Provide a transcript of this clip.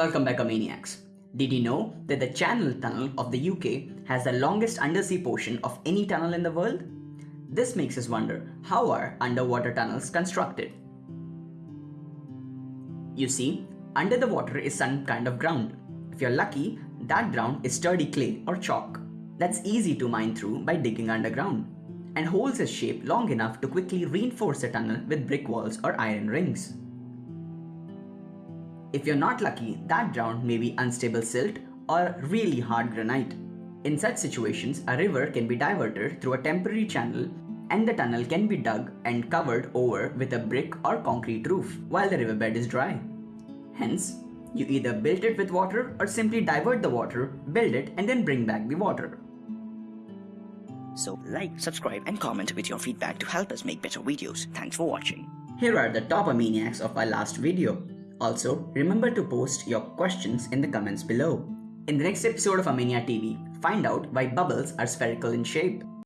Welcome back, Maniacs. Did you know that the Channel Tunnel of the UK has the longest undersea portion of any tunnel in the world? This makes us wonder how are underwater tunnels constructed? You see, under the water is some kind of ground. If you're lucky, that ground is sturdy clay or chalk. That's easy to mine through by digging underground. And holes is shaped long enough to quickly reinforce a tunnel with brick walls or iron rings. If you're not lucky, that ground may be unstable silt or really hard granite. In such situations, a river can be diverted through a temporary channel and the tunnel can be dug and covered over with a brick or concrete roof while the riverbed is dry. Hence, you either build it with water or simply divert the water, build it, and then bring back the water. So like, subscribe and comment with your feedback to help us make better videos. Thanks for watching. Here are the top maniacs of our last video. Also, remember to post your questions in the comments below. In the next episode of Armenia TV, find out why bubbles are spherical in shape.